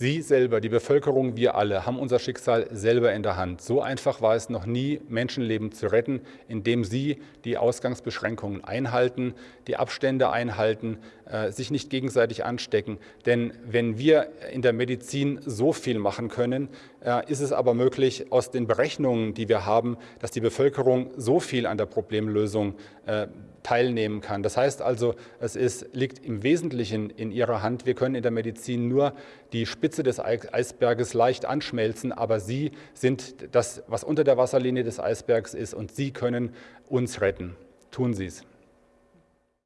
Sie selber, die Bevölkerung, wir alle haben unser Schicksal selber in der Hand. So einfach war es noch nie, Menschenleben zu retten, indem Sie die Ausgangsbeschränkungen einhalten, die Abstände einhalten, sich nicht gegenseitig anstecken. Denn wenn wir in der Medizin so viel machen können, äh, ist es aber möglich, aus den Berechnungen, die wir haben, dass die Bevölkerung so viel an der Problemlösung äh, teilnehmen kann. Das heißt also, es ist, liegt im Wesentlichen in ihrer Hand. Wir können in der Medizin nur die Spitze des Eisberges leicht anschmelzen, aber Sie sind das, was unter der Wasserlinie des Eisbergs ist und Sie können uns retten. Tun Sie es.